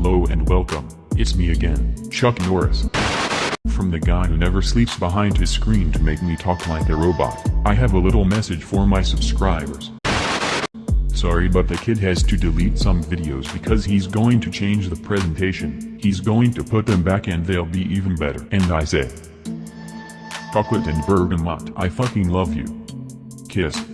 Hello and welcome, it's me again, Chuck Norris. From the guy who never sleeps behind his screen to make me talk like a robot, I have a little message for my subscribers. Sorry but the kid has to delete some videos because he's going to change the presentation, he's going to put them back and they'll be even better. And I say, chocolate and bergamot, I fucking love you. Kiss.